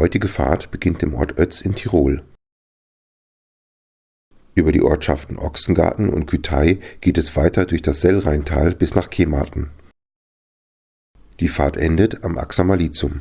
Heutige Fahrt beginnt im Ort Oetz in Tirol. Über die Ortschaften Ochsengarten und Kütei geht es weiter durch das Sellrheintal bis nach Kematen. Die Fahrt endet am Axamalizum.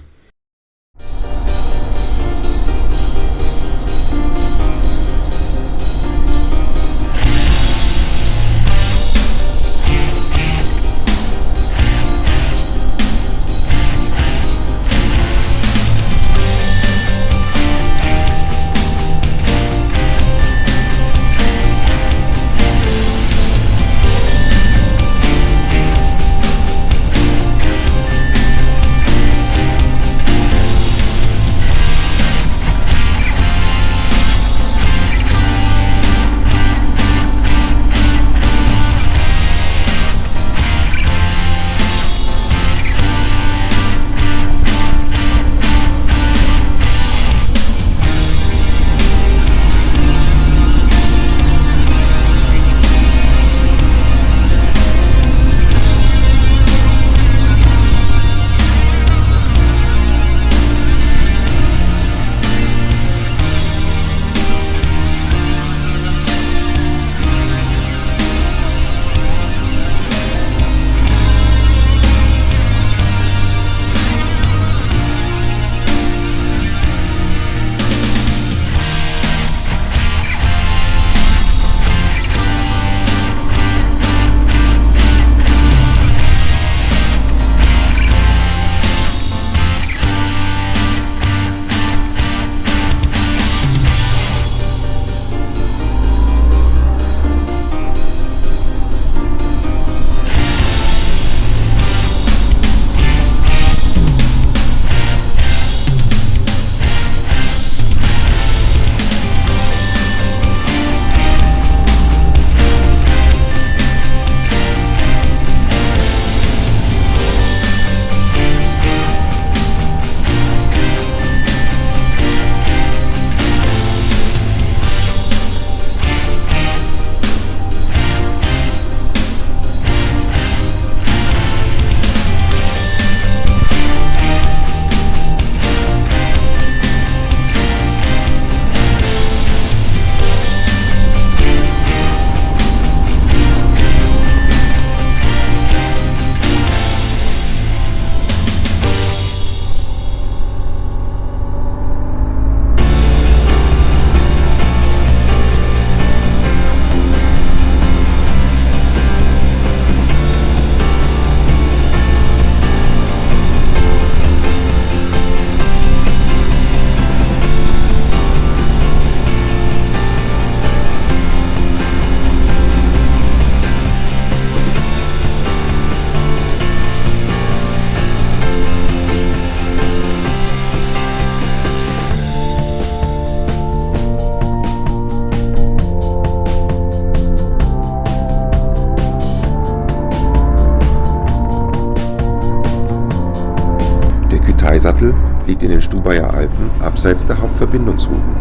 Kaisattel liegt in den Stubaier Alpen abseits der Hauptverbindungsrouten.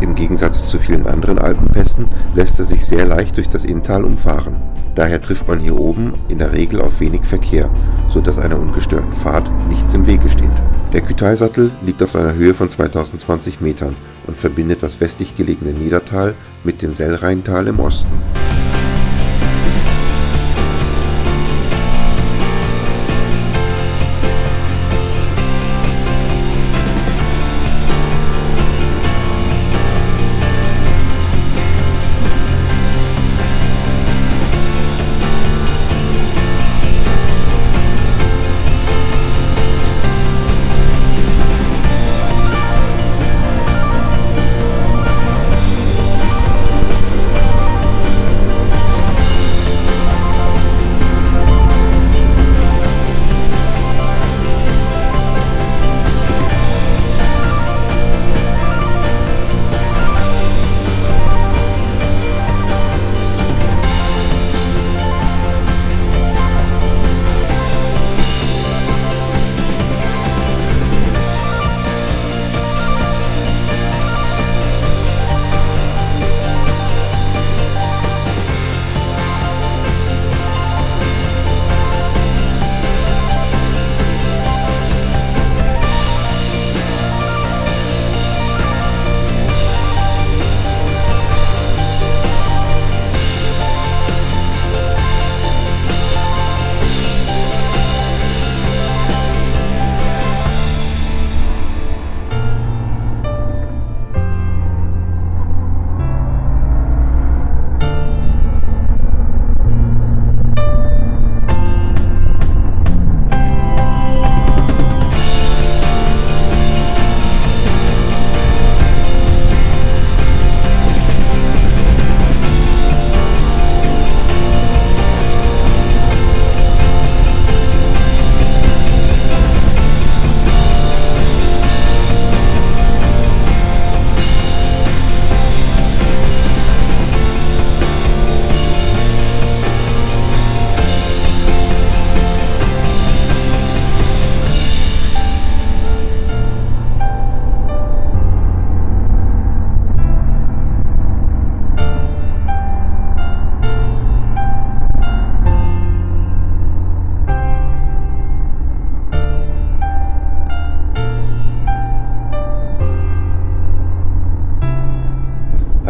Im Gegensatz zu vielen anderen Alpenpässen lässt er sich sehr leicht durch das Inntal umfahren. Daher trifft man hier oben in der Regel auf wenig Verkehr, so dass einer ungestörten Fahrt nichts im Wege steht. Der Kütaisattel liegt auf einer Höhe von 2020 Metern und verbindet das westlich gelegene Niedertal mit dem Sellrheintal im Osten.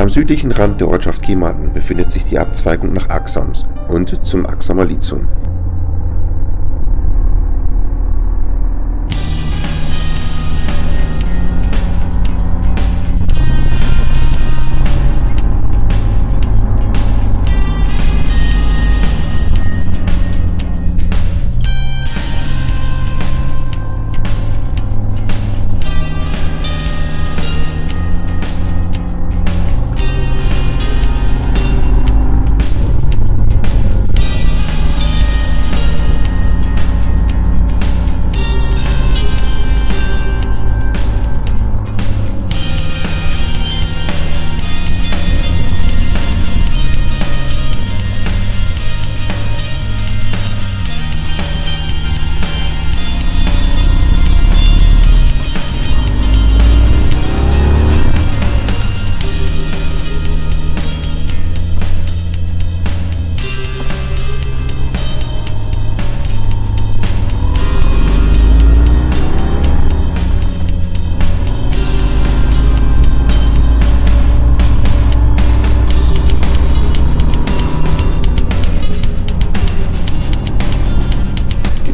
Am südlichen Rand der Ortschaft Kematen befindet sich die Abzweigung nach Axams und zum Axamer Lithium.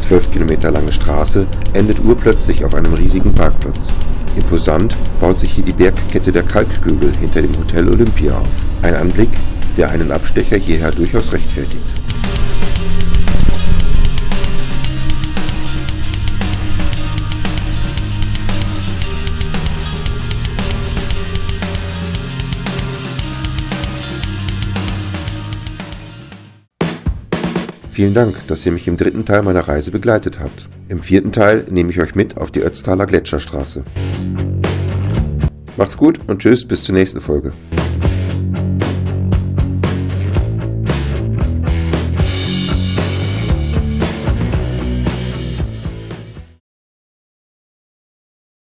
12 Kilometer lange Straße endet urplötzlich auf einem riesigen Parkplatz. Imposant baut sich hier die Bergkette der Kalkhügel hinter dem Hotel Olympia auf. Ein Anblick, der einen Abstecher hierher durchaus rechtfertigt. Vielen Dank, dass ihr mich im dritten Teil meiner Reise begleitet habt. Im vierten Teil nehme ich euch mit auf die Ötztaler Gletscherstraße. Macht's gut und tschüss bis zur nächsten Folge.